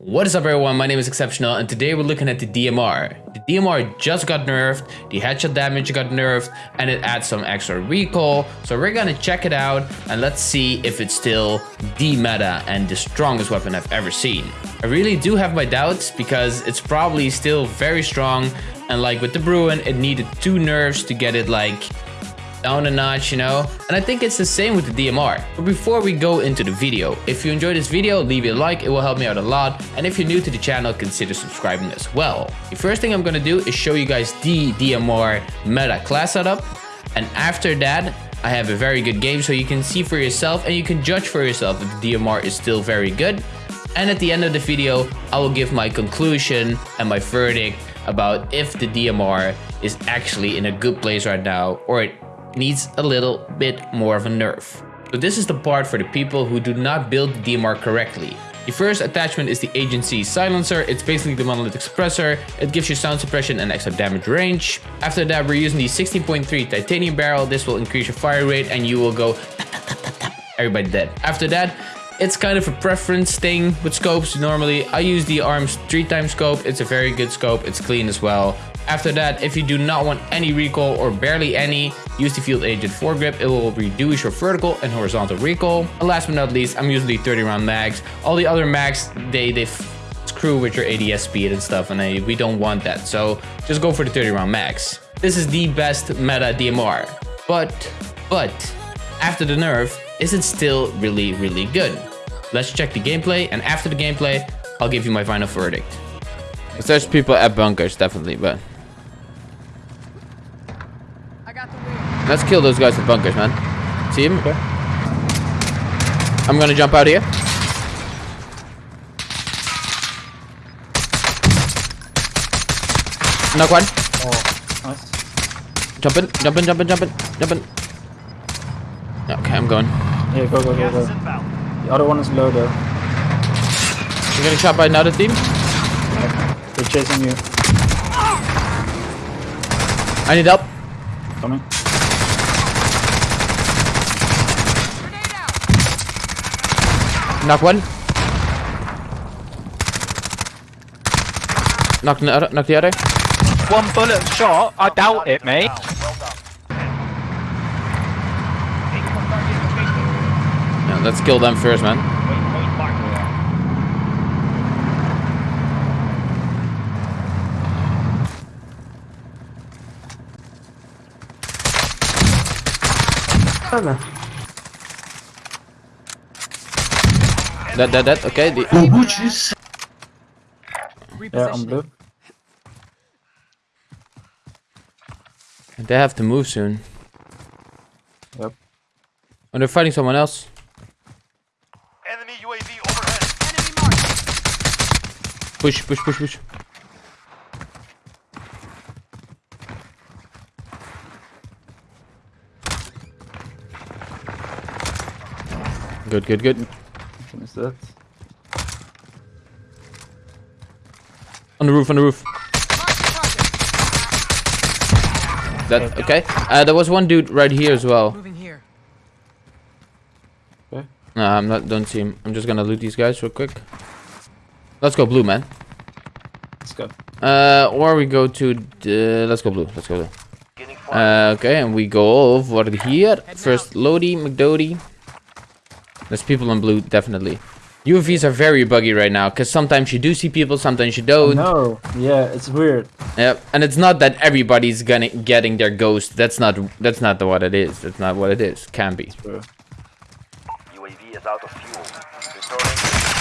What is up everyone, my name is Exceptional and today we're looking at the DMR. The DMR just got nerfed, the headshot damage got nerfed, and it adds some extra recoil. So we're gonna check it out and let's see if it's still the meta and the strongest weapon I've ever seen. I really do have my doubts because it's probably still very strong and like with the Bruen, it needed two nerfs to get it like down a notch, you know? And I think it's the same with the DMR. But before we go into the video, if you enjoyed this video, leave a like, it will help me out a lot. And if you're new to the channel, consider subscribing as well. The first thing I'm gonna do is show you guys the DMR meta class setup. And after that, I have a very good game so you can see for yourself and you can judge for yourself if the DMR is still very good. And at the end of the video, I will give my conclusion and my verdict about if the DMR is actually in a good place right now or it needs a little bit more of a nerf. So this is the part for the people who do not build the DMR correctly. The first attachment is the Agency Silencer. It's basically the monolithic suppressor. It gives you sound suppression and extra damage range. After that, we're using the 16.3 titanium barrel. This will increase your fire rate and you will go everybody dead. After that, it's kind of a preference thing with scopes. Normally, I use the ARMS 3 times scope. It's a very good scope. It's clean as well. After that, if you do not want any recoil or barely any, use the Field Agent foregrip. It will reduce your vertical and horizontal recoil. And last but not least, I'm using the 30 round mags. All the other mags, they, they screw with your ADS speed and stuff and I, we don't want that. So just go for the 30 round mags. This is the best meta DMR. But, but, after the nerf, is it still really, really good? Let's check the gameplay and after the gameplay, I'll give you my final verdict. There's people at bunkers, definitely, but... Let's kill those guys with bunkers, man. See him? Okay. I'm gonna jump out here. Knock one. Oh, jump in, jump Oh, nice. Jumping, jumping, jumping, jumping, jumping. Okay, I'm going. Yeah, go, go, go, go. The other one is low though. You're getting shot by another team? Yeah. They're chasing you. I need help. Coming. Knock one. Knock the other. Knock the other. One bullet shot. I doubt it, mate. Yeah, let's kill them first, man. That, that, that, okay. The, Yeah, I'm blue. they have to move soon. Yep. Oh, they're fighting someone else. Enemy UAV overhead. Push, push, push, push. Good, good, good. Finish that. On the roof, on the roof. That okay? Uh, there was one dude right here as well. Moving here. Okay. No, I'm not. Don't see him. I'm just gonna loot these guys real quick. Let's go blue, man. Let's go. Uh, or we go to the. Let's go blue. Let's go blue. Uh, okay, and we go over here. First, Lodi, McDody. There's people in blue, definitely. UAVs are very buggy right now, because sometimes you do see people, sometimes you don't. No. Yeah, it's weird. Yep, and it's not that everybody's gonna getting their ghost. That's not that's not what it is. That's not what it is. Can be. Bro. UAV is out of fuel.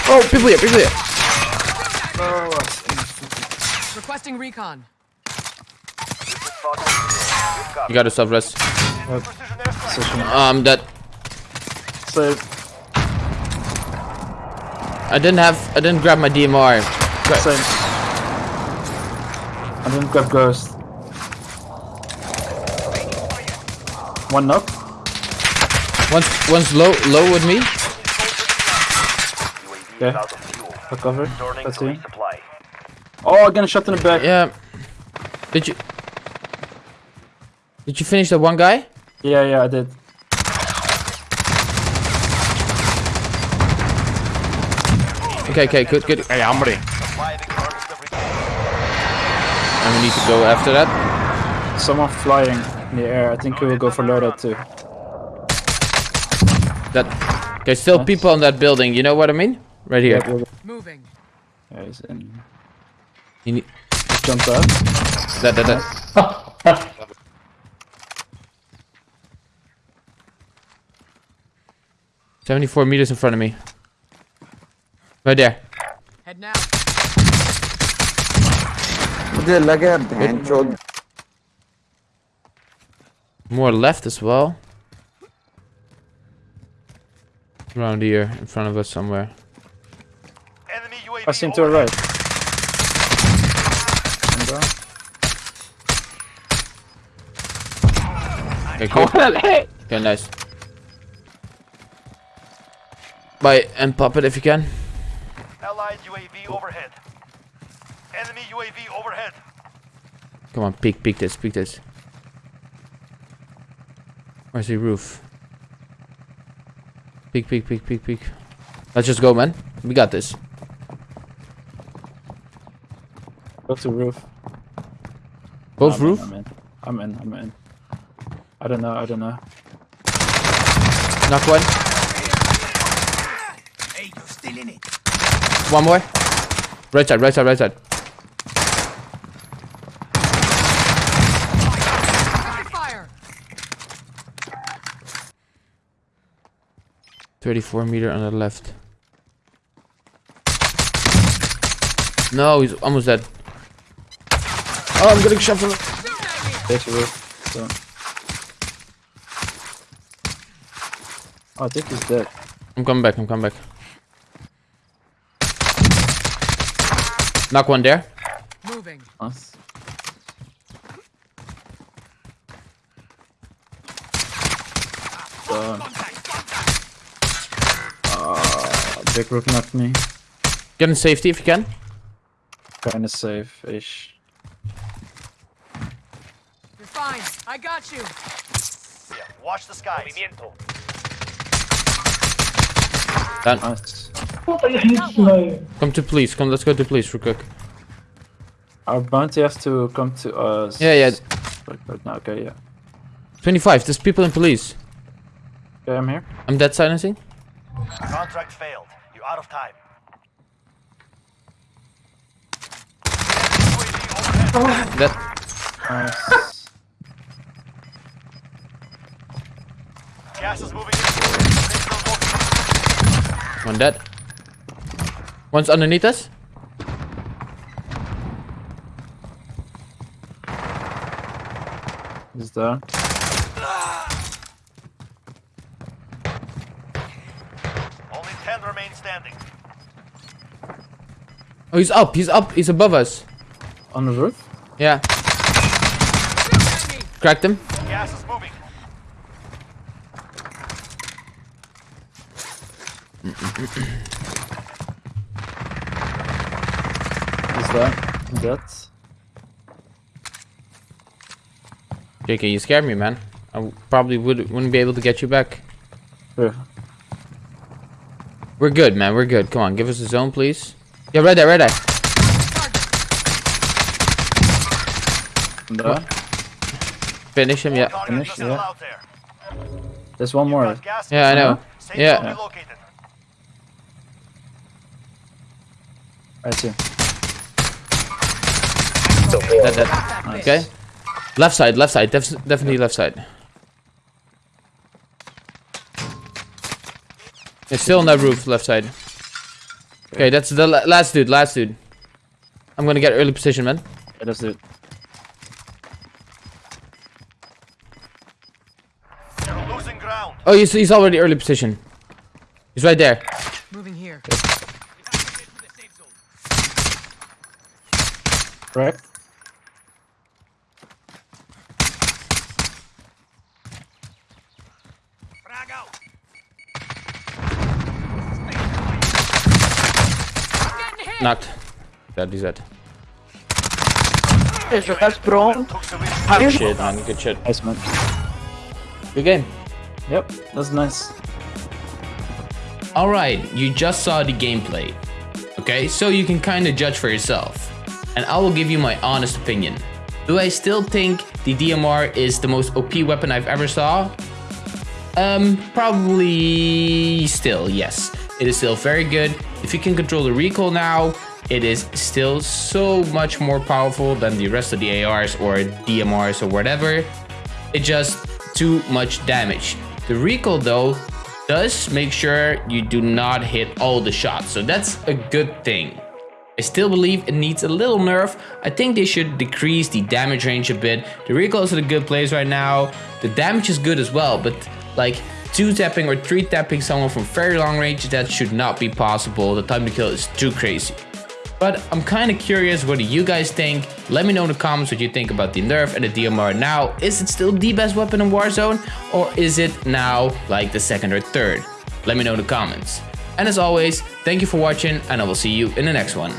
Oh, people here, people here. Requesting recon. Spot on fuel. Good copy. You gotta self rest. Precision airstrike. Position. Um, that Save. I didn't have. I didn't grab my DMR. Gra- Same. I didn't grab ghost. One knock. Once, once low, low with me. UAV Okay. is out of fuel. I cover. That's to him. Oh, I got a shot in the back. Yeah. Did you? Did you finish the one guy? Yeah, yeah, I did. Okay, okay, good, good. Hey, I'm ready. Surviving earns the recon. And we need to go after that. Someone flying in the air. I think we will go for loadout too. That there's still people in that building. You know what I mean? Right here. Yeah, Moving. yeah, he's in. You need, Jump out. that, that, that. Seventy-four meters in front of me. Right there. Head now. मुझे लगे यार बहन चोद More left as well. Around here, in front of us somewhere. Enemy UAV I see him to the overhead. right. One down. Okay, cool. Okay, nice. Bye, and pop it if you can. Allied UAV overhead. Enemy UAV overhead. Come on, peek, peek this, peek this. Where's the roof? Peek, peek, peek, peek, peek. Let's just go, man. We got this. Go to roof. Both I'm roof? In, I'm in. I'm in. I'm in. I don't know. I don't know. Knock one. One more. Right side, right side, right side. Fire. 34 meter on the left. No, he's almost dead. Oh, I'm getting shot from. There's the roof. So. Oh, I think he's dead. I'm coming back, I'm coming back. Knock one there. Moving. Nice. Done. Ah, big roof knocked me. Get in safety if you can. Kinda safe-ish. You're fine. I got you. Yeah, watch the skies. Done. Nice. Come to police. Come, let's go to police real quick. Our bounty has to come to us. Yeah, yeah. Right, right now, okay, yeah. 25. There's people in police. Okay, I'm here. I'm dead silencing. Contract failed. You're out of time. Enemy UAV. Dead. Nice. Gas is moving in. One dead. One's underneath us. He's there. Only 10 remain standing. Oh, he's up. He's up. He's above us. On the roof? Yeah. Cracked him. Gas is moving. He's there. I'm. JK, you scared me, man. I probably would, wouldn't be able to get you back. Here. We're good, man. We're good. Come on, give us a zone, please. Yeah, right there, right there. I'm. Finish him, yeah. Target Finish, missile yeah. there. There's one more. Yeah, I know. Safe Yeah. zone relocated. I. Dead, dead. Okay. Left side, left side. Def definitely left side. It's still on that roof, left side. Okay, that's the la last dude, last dude. I'm gonna get early position, man. Yeah, that's it. Losing ground. Oh, he's, he's already early position. He's right there. Moving here. Correct? Knocked. Dead, he's dead. That's bro. Took the win. Shit, man. Good shit. Nice, man. Good game. Yep, that's nice. Alright, you just saw the gameplay. okay? So you can kind of judge for yourself. And I will give you my honest opinion. Do I still think the DMR is the most OP weapon I've ever saw? Um, probably still, yes. It is still very good. If you can control the recoil now, it is still so much more powerful than the rest of the ARs or DMRs or whatever. It just too much damage. The recoil though does make sure you do not hit all the shots, so that's a good thing. I still believe it needs a little nerf. I think they should decrease the damage range a bit. The recoil is in a good place right now. The damage is good as well, but like two tapping or three tapping someone from very long range, that should not be possible. The time to kill is too crazy. But I'm kind of curious what do you guys think. Let me know in the comments what you think about the nerf and the DMR now. Is it still the best weapon in Warzone? Or is it now like the second or third? Let me know in the comments. And as always, thank you for watching and I will see you in the next one.